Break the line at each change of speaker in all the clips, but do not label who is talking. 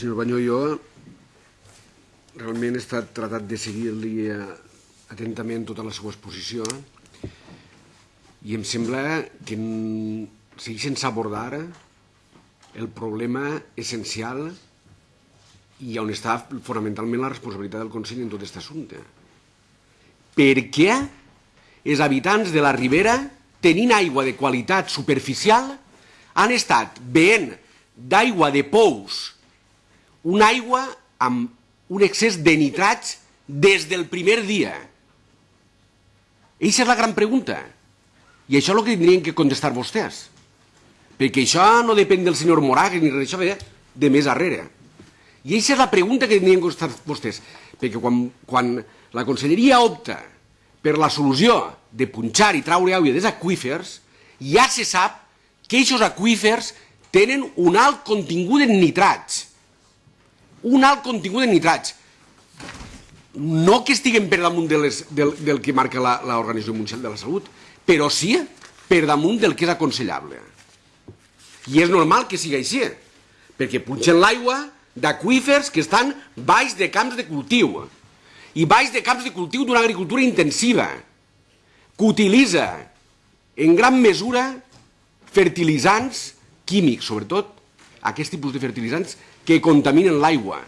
senyor Banyó, jo realment he estat tratat de seguir-li eh, atentament tota la seva exposició i em sembla que segueix sense abordar el problema essencial i on està fonamentalment la responsabilitat del Consell en tot aquest assumpte. Per què els habitants de la Ribera, tenint aigua de qualitat superficial, han estat veient d'aigua de pous una aigua amb un excés de nitrats des del primer dia? Eixa és la gran pregunta. I això és el que tindrien que contestar vostès. Perquè això no depèn del senyor Moragues ni res, això ve de més darrere. I aquesta és la pregunta que tindrien que contestar vostès. Perquè quan, quan la conselleria opta per la solució de punxar i traure aigua dels aquífers, ja se sap que aquests aquífers tenen un alt contingut en nitrats un alt contingut de nitrats. No que estiguem per damunt de les, del, del que marca l'Organització Mundial de la Salut, però sí per damunt del que és aconsellable. I és normal que sigui així, perquè punxen l'aigua d'aquífers que estan baix de camps de cultiu i baix de camps de cultiu d'una agricultura intensiva que utilitza en gran mesura fertilitzants químics, sobretot aquest tipus de fertilitzants que contaminen l'aigua.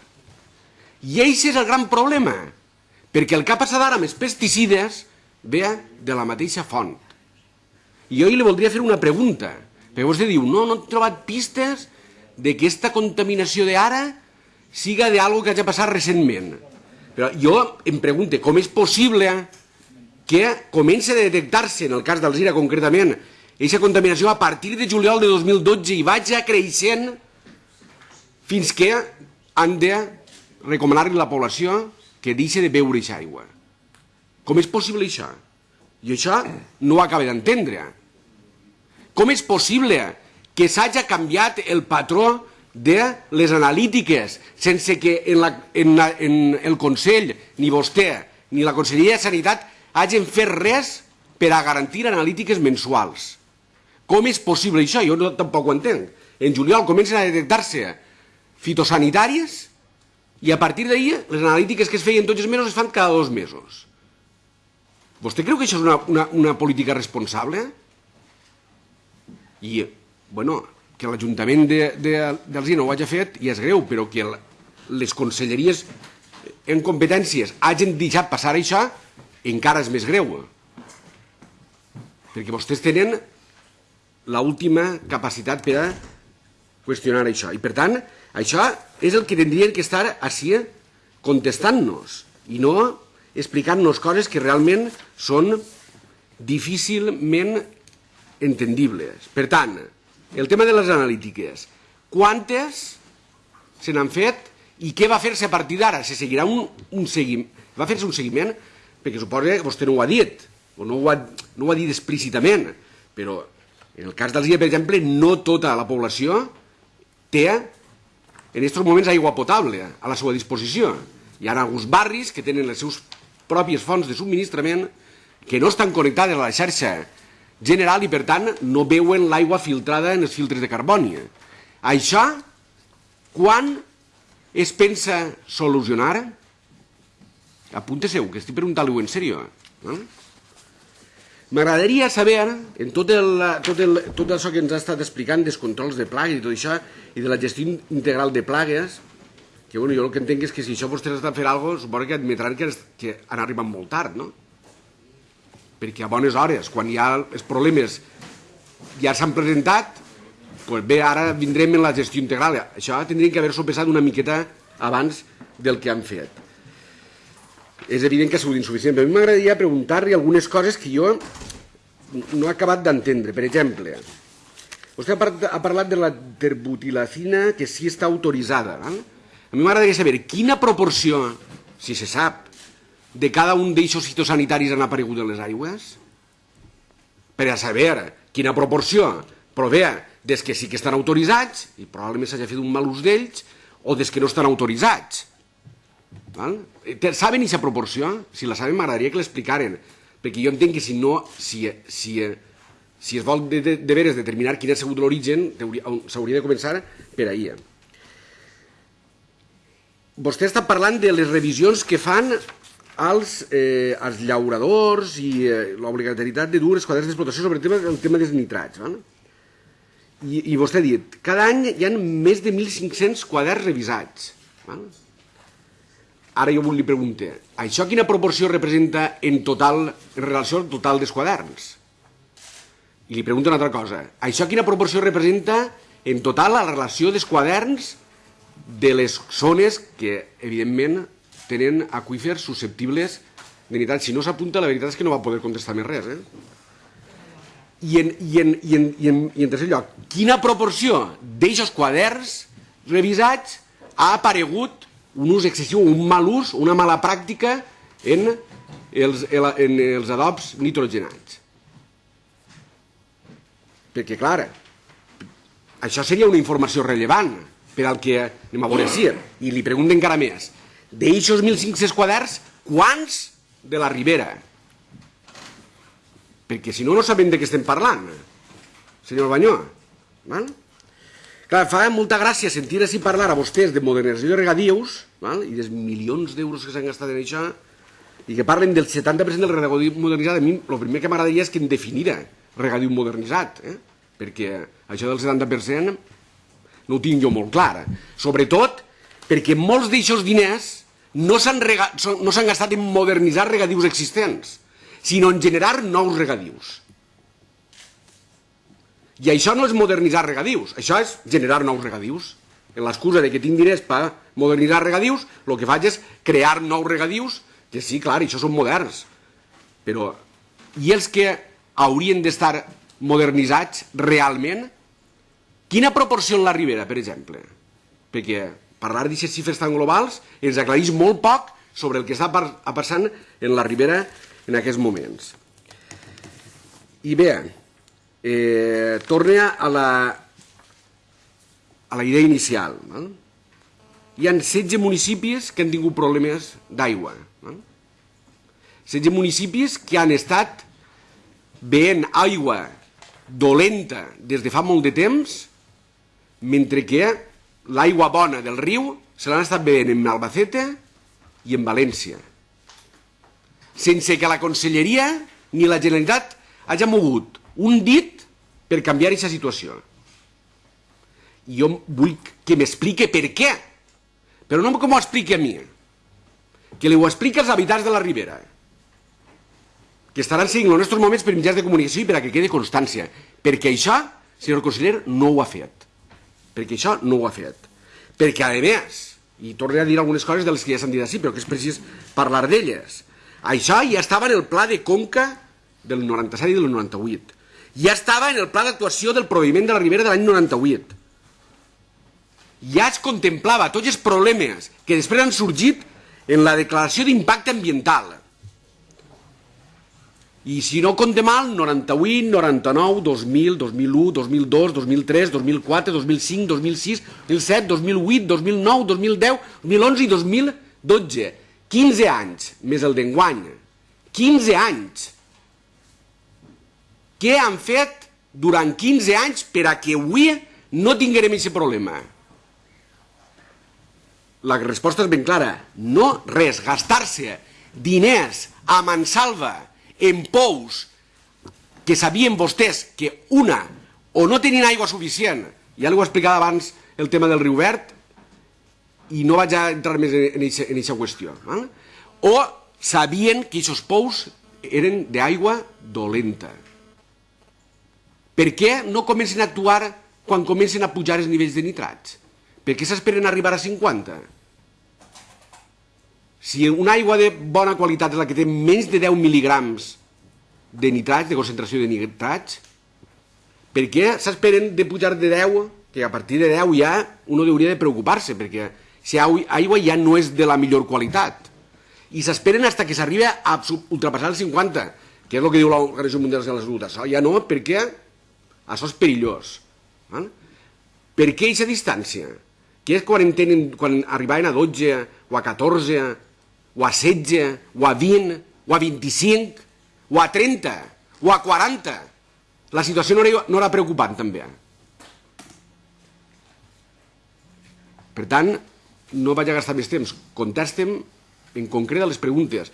I aquest és el gran problema, perquè el que ha passat ara amb els pesticides ve de la mateixa font. I jo li voldria fer una pregunta, perquè vostè diu, no, no he trobat pistes de que aquesta contaminació d'ara siga d'algo que hagi passat recentment. Però jo em pregunto, com és possible que comenci a detectar-se, en el cas d'Alzira concretament, aquesta contaminació a partir de juliol de 2012 i vagi creixent fins que han de recomanar-li a la població que deixi de beure aquesta aigua. Com és possible això? I això no ho acaba d'entendre. Com és possible que s'hagi canviat el patró de les analítiques sense que en, la, en, la, en el Consell, ni vostè, ni la Conselleria de Sanitat hagin fet res per a garantir analítiques mensuals. Com és possible això? Jo no, tampoc ho entenc. En juliol comencen a detectar-se fitosanitàries i a partir d'ahir les analítiques que es feien tots els mesos es fan cada dos mesos. Vostè creu que això és una, una, una política responsable? I, bueno, que l'Ajuntament d'Alzina ho hagi fet ja és greu, però que les conselleries en competències hagin deixat passar això encara és més greu. Perquè vostès tenen l'última capacitat per a qüestionar això. I per tant, això és el que tindrien que estar així contestant-nos i no explicant-nos coses que realment són difícilment entendibles. Per tant, el tema de les analítiques. Quantes se n'han fet i què va fer-se a partir d'ara? Se seguirà un, un seguiment? Va fer-se un seguiment? Perquè suposa que vostè no ho ha dit, o no ho ha, no ho ha dit explícitament, però en el cas dels per exemple, no tota la població té en aquests moments aigua potable a la seva disposició. Hi ha alguns barris que tenen les seus pròpies fonts de subministrament que no estan connectades a la xarxa general i, per tant, no veuen l'aigua filtrada en els filtres de carboni. Això, quan es pensa solucionar? Apunte-seu, que estic preguntant-ho en sèrio. Eh? M'agradaria saber, en tot, el, tot, el, tot això que ens ha estat explicant dels controls de plagues i tot això, i de la gestió integral de plagues, que bueno, jo el que entenc és que si això vostès estan fent alguna cosa, suposo que admetran que, que han arribat molt tard, no? Perquè a bones hores, quan hi ha els problemes ja s'han presentat, doncs bé, ara vindrem en la gestió integral. Això tindrien que haver-s'ho pesat una miqueta abans del que han fet és evident que ha sigut insuficient, però a mi m'agradaria preguntar-li algunes coses que jo no he acabat d'entendre. Per exemple, vostè ha parlat de la terbutilacina que sí està autoritzada. Val? A mi m'agradaria saber quina proporció, si se sap, de cada un d'eixos fitosanitaris han aparegut en les aigües? Per a saber quina proporció prové des que sí que estan autoritzats, i probablement s'hagi fet un mal ús d'ells, o des que no estan autoritzats. Val? Saben aquesta proporció? Si la saben m'agradaria que l'explicaren, perquè jo entenc que si no, si, si, si es vol de, de, de veres determinar quin ha sigut l'origen, s'hauria de començar per ahir. vostè està parlant de les revisions que fan als, eh, als llauradors i eh, l'obligatorietat de dur els quaderns d'explotació sobre el tema, el tema dels nitrats. Val? I, I vostè ha dit, cada any hi ha més de 1.500 quaderns revisats. Val? Ara jo li pregunto, això quina proporció representa en total, en relació al total dels quaderns? I li pregunto una altra cosa, això quina proporció representa en total la relació dels quaderns de les zones que, evidentment, tenen aquífers susceptibles de nitrats. Si no s'apunta, la veritat és que no va poder contestar més res. Eh? I, en, i, en, i, en, i, en, I en tercer lloc, quina proporció d'eixos quaderns revisats ha aparegut un ús excessiu, un mal ús, una mala pràctica en els, en els adobs nitrogenats? Perquè, clar, això seria una informació rellevant per al que anem a veure si. I li pregunto encara més. D'eixos 1.500 quaderns, quants de la Ribera? Perquè si no, no sabem de què estem parlant, senyor Banyó. Val? Clar, fa molta gràcia sentir així parlar a vostès de modernització de regadius val? i dels milions d'euros que s'han gastat en això i que parlen del 70% del regadiu modernitzat. A mi el primer que m'agradaria és que em definira regadiu modernitzat, eh? perquè això del 70% no ho tinc jo molt clar. Sobretot perquè molts d'aixòs diners no s'han no gastat en modernitzar regadius existents, sinó en generar nous regadius. I això no és modernitzar regadius, això és generar nous regadius. En l'excusa de que tinc diners per modernitzar regadius, el que faig és crear nous regadius, que sí, clar, això són moderns. Però, i els que haurien d'estar modernitzats realment, Quina proporció en la Ribera, per exemple? Perquè parlar d'aquestes xifres tan globals ens aclareix molt poc sobre el que està passant en la Ribera en aquests moments. I bé, eh, torna a la, a la idea inicial. No? Hi ha 16 municipis que han tingut problemes d'aigua. No? 16 municipis que han estat veient aigua dolenta des de fa molt de temps mentre que l'aigua bona del riu se l'han estat bevent en Albacete i en València, sense que la Conselleria ni la Generalitat hagi mogut un dit per canviar aquesta situació. I jo vull que m'explique per què, però no com ho expliqui a mi, que li ho expliqui als habitants de la Ribera, que estaran seguint els nostres moments per mitjans de comunicació i per a que quede constància, perquè això, senyor conseller, no ho ha fet perquè això no ho ha fet. Perquè, a més, i tornaré a dir algunes coses de les que ja s'han dit així, però que és precís parlar d'elles, això ja estava en el pla de Conca del 97 i del 98. Ja estava en el pla d'actuació del proviment de la Ribera de l'any 98. Ja es contemplava tots els problemes que després han sorgit en la declaració d'impacte ambiental i si no compte mal, 98, 99, 2000, 2001, 2002, 2003, 2004, 2005, 2006, 2007, 2008, 2009, 2010, 2011 i 2012. 15 anys, més el d'enguany. 15 anys. Què han fet durant 15 anys per a que avui no tinguem aquest problema? La resposta és ben clara. No res, gastar-se diners a mansalva en pous que sabien vostès que una o no tenien aigua suficient, ja ho explicava abans el tema del riu verd, i no vaig entrar més en aquesta qüestió, eh? o sabien que aquests pous eren d'aigua dolenta. Per què no comencen a actuar quan comencen a pujar els nivells de nitrats? Per què s'esperen arribar a 50? Si una aigua de bona qualitat és la que té menys de 10 mil·ligrams de nitrats, de concentració de nitrats, per què s'esperen de pujar de 10, que a partir de 10 ja uno hauria de preocupar-se, perquè si aigua ja no és de la millor qualitat. I s'esperen fins que s'arriba a ultrapassar el 50, que és el que diu l'Organització Mundial de la Salut. Això ja no, perquè això és perillós. Eh? Per què aquesta distància? Què és quan, tenen, quan arribaven a 12, o a 14, o a 16, o a 20, o a 25, o a 30, o a 40. La situació no era, no era preocupant, també. Per tant, no vaig a gastar més temps. Contestem en concret a les preguntes.